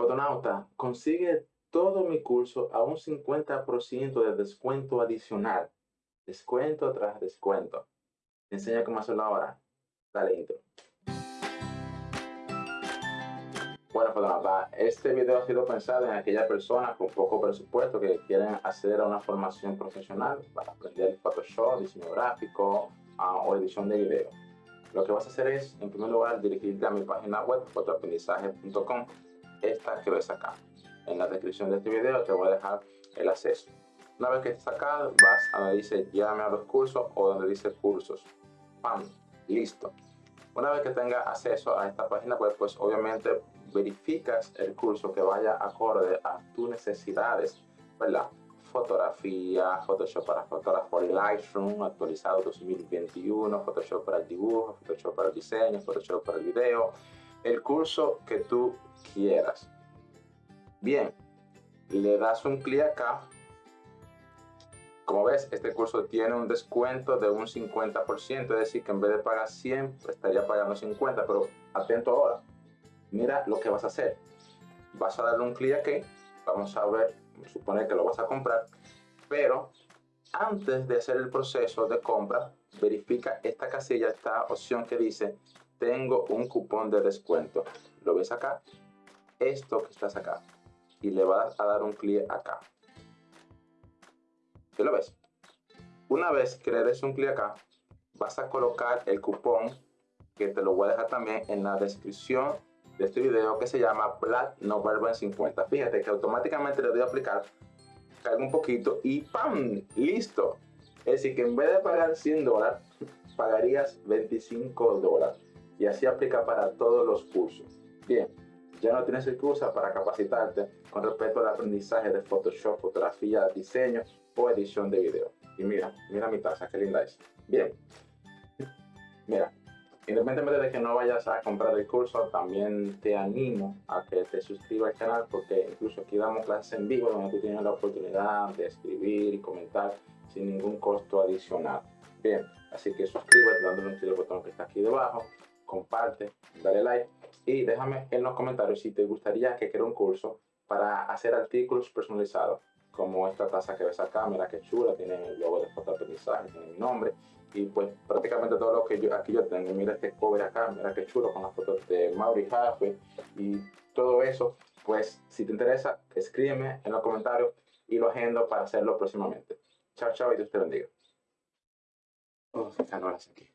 Fotonauta, consigue todo mi curso a un 50% de descuento adicional. Descuento tras descuento. Te enseño cómo hacerlo ahora. Dale intro. Bueno, Fotonauta, este video ha sido pensado en aquellas personas con poco presupuesto que quieren acceder a una formación profesional para aprender Photoshop, diseño gráfico ah, o edición de video. Lo que vas a hacer es, en primer lugar, dirigirte a mi página web, fotoaprendizaje.com, esta que ves acá. En la descripción de este video te voy a dejar el acceso. Una vez que estés acá, vas a donde dice llame a los cursos o donde dice cursos. ¡Pam! Listo. Una vez que tengas acceso a esta página web, pues obviamente verificas el curso que vaya acorde a tus necesidades, ¿verdad? fotografía, Photoshop para fotógrafo Lightroom, actualizado 2021, Photoshop para el dibujo, Photoshop para el diseño, Photoshop para el video, el curso que tú quieras. Bien, le das un clic acá. Como ves, este curso tiene un descuento de un 50%, es decir, que en vez de pagar 100, estaría pagando 50, pero atento ahora. Mira lo que vas a hacer. Vas a darle un clic aquí, vamos a ver suponer que lo vas a comprar, pero antes de hacer el proceso de compra, verifica esta casilla, esta opción que dice, tengo un cupón de descuento. ¿Lo ves acá? Esto que estás acá. Y le vas a dar un clic acá. ¿Sí lo ves? Una vez que le des un clic acá, vas a colocar el cupón que te lo voy a dejar también en la descripción de este video que se llama Black November 50. Fíjate que automáticamente le doy a aplicar, caigo un poquito y ¡pam! ¡Listo! Es decir, que en vez de pagar 100 dólares, pagarías 25 dólares. Y así aplica para todos los cursos. Bien, ya no tienes excusa para capacitarte con respecto al aprendizaje de Photoshop, fotografía, diseño o edición de video. Y mira, mira mi taza, qué linda es. Bien, mira, Independientemente de que no vayas a comprar el curso, también te animo a que te suscribas al canal porque incluso aquí damos clases en vivo donde tú tienes la oportunidad de escribir y comentar sin ningún costo adicional. Bien, así que suscríbete dándole un clic al botón que está aquí debajo, comparte, dale like y déjame en los comentarios si te gustaría que cree un curso para hacer artículos personalizados como esta taza que ves acá, mira que chula, tiene el logo de fotoaprendizaje, tiene mi nombre y pues prácticamente todo lo que yo aquí yo tengo, mira este cover acá, mira que chulo con las fotos de Mauri Jaffe y todo eso, pues si te interesa, escríbeme en los comentarios y lo agendo para hacerlo próximamente. Chao, chao y Dios te bendiga. Oh, aquí.